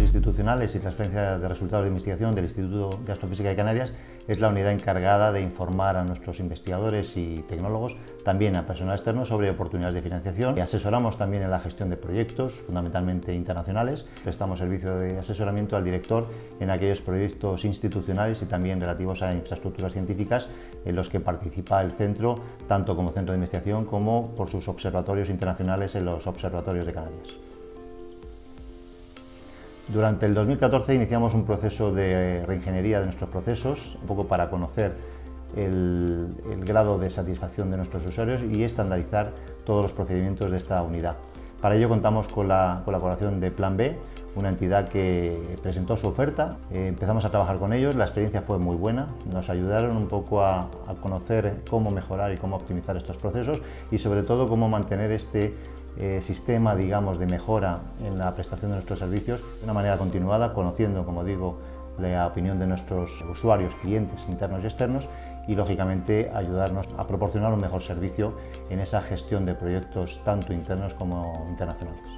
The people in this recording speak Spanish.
internacionales y transferencia de resultados de investigación del Instituto de Astrofísica de Canarias es la unidad encargada de informar a nuestros investigadores y tecnólogos, también a personal externo, sobre oportunidades de financiación. Y asesoramos también en la gestión de proyectos, fundamentalmente internacionales. Prestamos servicio de asesoramiento al director en aquellos proyectos institucionales y también relativos a infraestructuras científicas en los que participa el centro, tanto como centro de investigación como por sus observatorios internacionales en los observatorios de Canarias. Durante el 2014 iniciamos un proceso de reingeniería de nuestros procesos, un poco para conocer el, grado de satisfacción de nuestros usuarios y estandarizar todos los procedimientos de esta unidad. Para ello contamos con la colaboración de Plan B, una entidad que presentó su oferta, eh, empezamos a trabajar con ellos, la experiencia fue muy buena, nos ayudaron un poco a, a conocer cómo mejorar y cómo optimizar estos procesos y sobre todo cómo mantener este eh, sistema digamos, de mejora en la prestación de nuestros servicios de una manera continuada, conociendo, como digo, la opinión de nuestros usuarios, clientes internos y externos y, lógicamente, ayudarnos a proporcionar un mejor servicio en esa gestión de proyectos tanto internos como internacionales.